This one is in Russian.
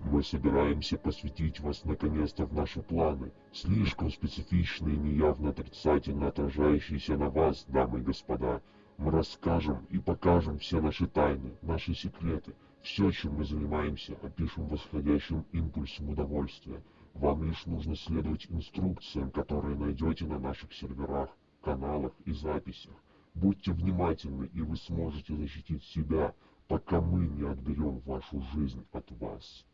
Мы собираемся посвятить вас наконец-то в наши планы, слишком специфичные и неявно отрицательно отражающиеся на вас, дамы и господа. Мы расскажем и покажем все наши тайны, наши секреты, все, чем мы занимаемся, опишем восходящим импульсом удовольствия. Вам лишь нужно следовать инструкциям, которые найдете на наших серверах, каналах и записях. Будьте внимательны, и вы сможете защитить себя, пока мы не отберем вашу жизнь от вас.